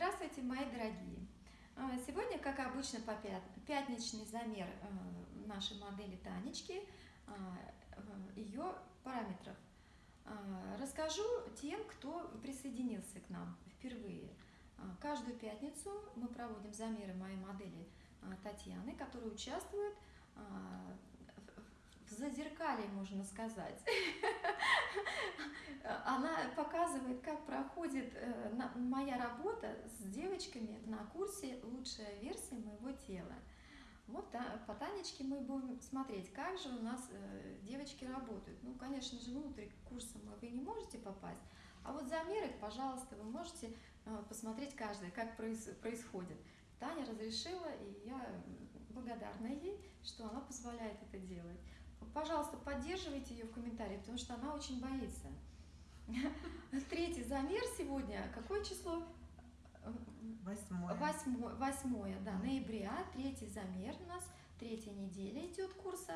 Здравствуйте, мои дорогие! А, сегодня, как обычно, по пятничный замер э, нашей модели Танечки, а, э, ее параметров. Расскажу тем, кто присоединился к нам впервые. Каждую пятницу мы проводим замеры моей модели Татьяны, которые участвуют в зазеркале, можно сказать. Она показывает, как проходит э, моя работа с девочками на курсе «Лучшая версия моего тела». Вот по Танечке мы будем смотреть, как же у нас э, девочки работают. Ну, конечно же, внутрь курса вы не можете попасть, а вот замеры, пожалуйста, вы можете э, посмотреть каждое, как происходит. Таня разрешила, и я благодарна ей, что она позволяет это делать пожалуйста, поддерживайте ее в комментариях, потому что она очень боится. Третий замер сегодня. Какое число? Восьмое. Восьмое, восьмое да, ноября. Третий замер у нас. Третья неделя идет курса.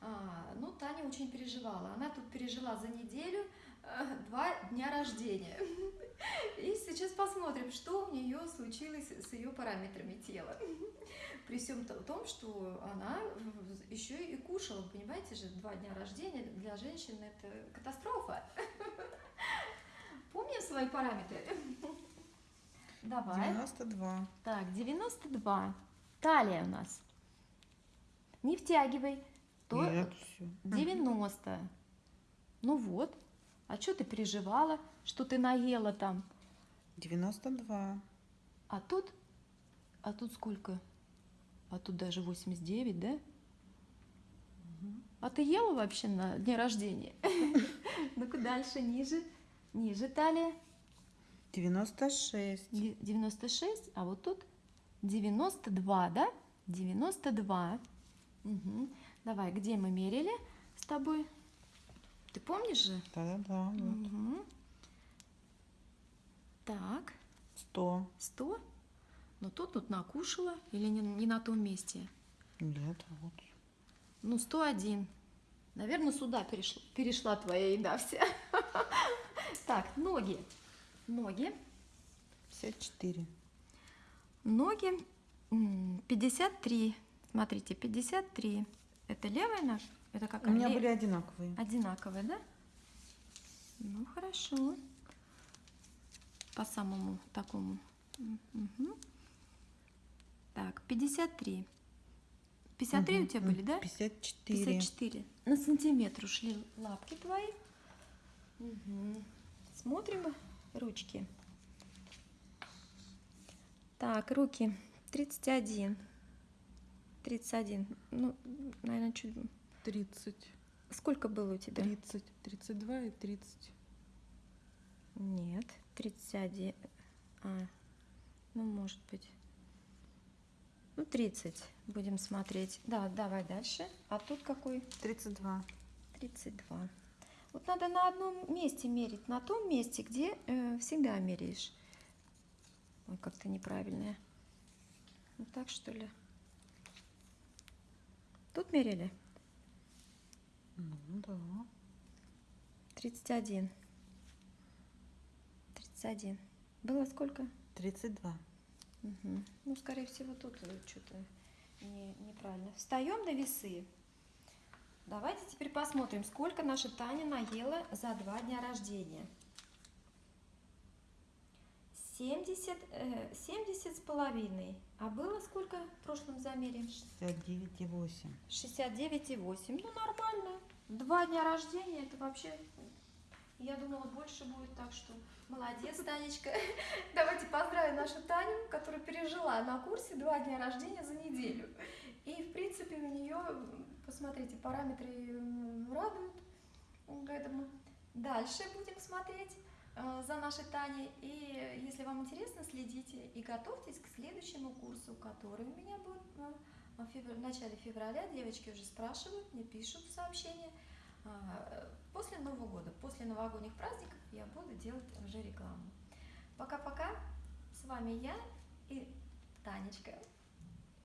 А, ну, Таня очень переживала. Она тут пережила за неделю а, два дня рождения. И сейчас посмотрим, что у нее случилось с ее параметрами тела. При всем том, что она еще и кушала, понимаете же, два дня рождения для женщин это катастрофа. Помним свои параметры? Давай. 92. Так, 92. Талия у нас. Не втягивай. То Нет, все. 90. Ну вот. А что ты переживала, что ты наела там? 92. А тут? А тут сколько? А тут даже 89, да? А ты ела вообще на дне рождения? Ну-ка дальше, ниже. Ниже талия. 96. 96, а вот тут 92, да? 92. Угу. Давай, где мы мерили с тобой? Ты помнишь же? Да-да-да. Вот. Угу. Так. 100. 100? Но тут тут накушала или не, не на том месте? Нет, вот. Ну, 101. Наверное, сюда перешла, перешла твоя еда вся. Так, ноги. Ноги. 54. Ноги 53. Смотрите, 53. Это левая нога? Это какая? У меня были одинаковые. Одинаковые, да? Ну, хорошо. По самому такому. Угу. Так, 53. 53 угу. у тебя были, да? 54. 54. На сантиметр ушли лапки твои. Угу. Смотрим ручки. Так, руки 31. 31. Ну, наверное, чуть 30. Сколько было у тебя? 30, 32 и 30. Нет, 31. А, ну, может быть. Ну, 30 будем смотреть. Да, давай дальше. А тут какой? 32. 32. Вот надо на одном месте мерить, на том месте, где э, всегда меряешь. Ой, как-то неправильное. Вот так, что ли? Тут мерили? Ну, да. 31. 31. Было сколько? 32. Угу. Ну, скорее всего, тут что-то не, неправильно. Встаем на весы. Давайте теперь посмотрим, сколько наша Таня наела за два дня рождения. 70, э, 70 с половиной. А было сколько в прошлом замере? 69,8. 69,8. Ну, нормально. Два дня рождения, это вообще... Я думала, больше будет, так что молодец, Танечка. Давайте поздравим нашу Таню, которая пережила на курсе два дня рождения за неделю. И, в принципе, у нее, посмотрите, параметры радуют. Поэтому дальше будем смотреть. Э, за нашей Таней. И если вам интересно, следите и готовьтесь к следующему курсу, который у меня будет в начале февраля. Девочки уже спрашивают, мне пишут сообщения. А, после Нового года, после новогодних праздников я буду делать уже рекламу. Пока-пока. С вами я и Танечка.